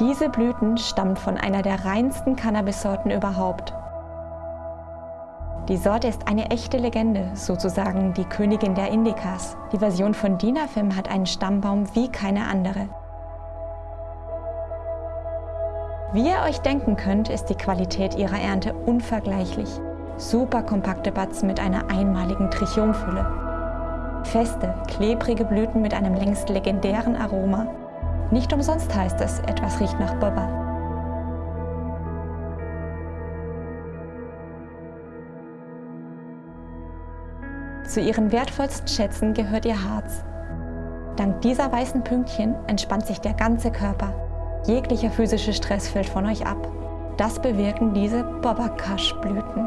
Diese Blüten stammen von einer der reinsten Cannabis-Sorten überhaupt. Die Sorte ist eine echte Legende, sozusagen die Königin der Indikas. Die Version von Dinafim hat einen Stammbaum wie keine andere. Wie ihr euch denken könnt, ist die Qualität ihrer Ernte unvergleichlich. Super kompakte Batzen mit einer einmaligen Trichomfülle. Feste, klebrige Blüten mit einem längst legendären Aroma nicht umsonst heißt es, etwas riecht nach Baba. Zu ihren wertvollsten Schätzen gehört ihr Harz. Dank dieser weißen Pünktchen entspannt sich der ganze Körper. Jeglicher physischer Stress fällt von euch ab. Das bewirken diese Bobakash-Blüten.